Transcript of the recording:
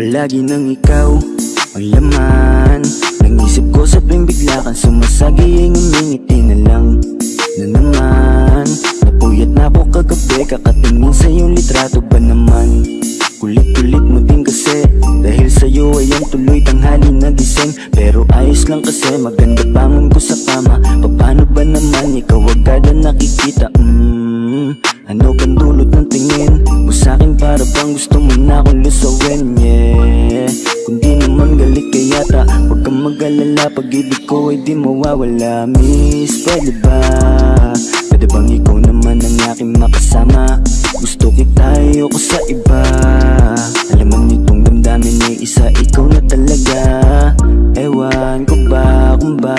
Palagi nang ikaw ang laman. Ng isip ko sa tuwing bigla kang sumasagi kagabi Kakatingin sa iyong litrato ba naman? Kulit-kulit mo din kasi. Dahil sa'yo ay ang tuloy tanghali nagising Pero ayos lang kasi maganda bangon ko sa kama Paano ba naman ikaw agad ang nakikita? Mm, Ano bang dulot ng tingin? Mo sa'kin para bang gusto mo na akong lusawin? Yeah. Kung di naman galit ka yata Huwag kang mag-alala. Pag-ibig ko ay di mawawala Miss, pwede ba? Pwede bang ikaw ko sa iba. Alam mo nitong damdamin ay isa ikaw na talaga. Ewan ko ba kung ba